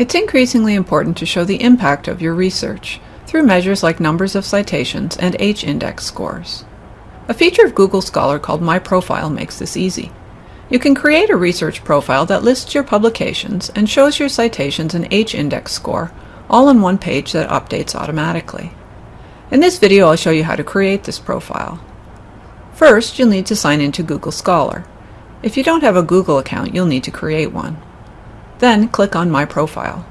It's increasingly important to show the impact of your research through measures like numbers of citations and H-index scores. A feature of Google Scholar called My Profile makes this easy. You can create a research profile that lists your publications and shows your citations and H-index score all in one page that updates automatically. In this video I'll show you how to create this profile. First, you'll need to sign into Google Scholar. If you don't have a Google account, you'll need to create one. Then click on My Profile.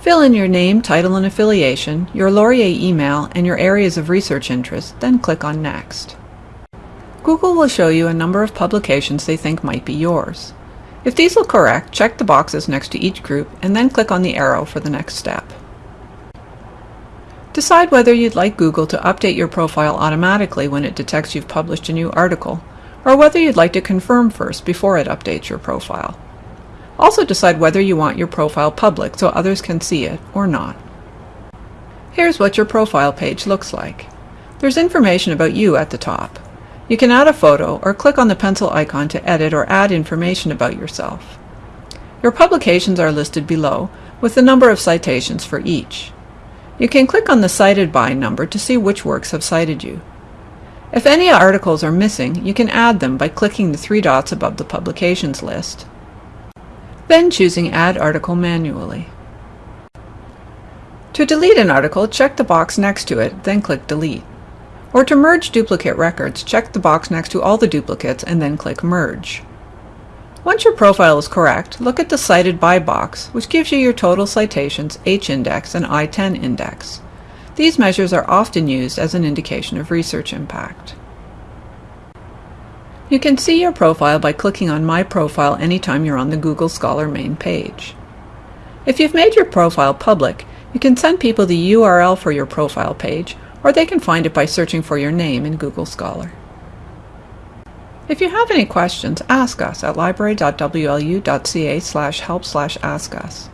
Fill in your name, title, and affiliation, your Laurier email, and your areas of research interest, then click on Next. Google will show you a number of publications they think might be yours. If these look correct, check the boxes next to each group and then click on the arrow for the next step. Decide whether you'd like Google to update your profile automatically when it detects you've published a new article, or whether you'd like to confirm first before it updates your profile. Also decide whether you want your profile public so others can see it or not. Here's what your profile page looks like. There's information about you at the top. You can add a photo or click on the pencil icon to edit or add information about yourself. Your publications are listed below with the number of citations for each. You can click on the cited by number to see which works have cited you. If any articles are missing, you can add them by clicking the three dots above the publications list then choosing Add Article manually. To delete an article, check the box next to it, then click Delete. Or to merge duplicate records, check the box next to all the duplicates and then click Merge. Once your profile is correct, look at the Cited By box, which gives you your total citations, H-index, and I-10 index. These measures are often used as an indication of research impact. You can see your profile by clicking on My Profile anytime you're on the Google Scholar main page. If you've made your profile public, you can send people the URL for your profile page, or they can find it by searching for your name in Google Scholar. If you have any questions, ask us at library.wlu.ca help ask us.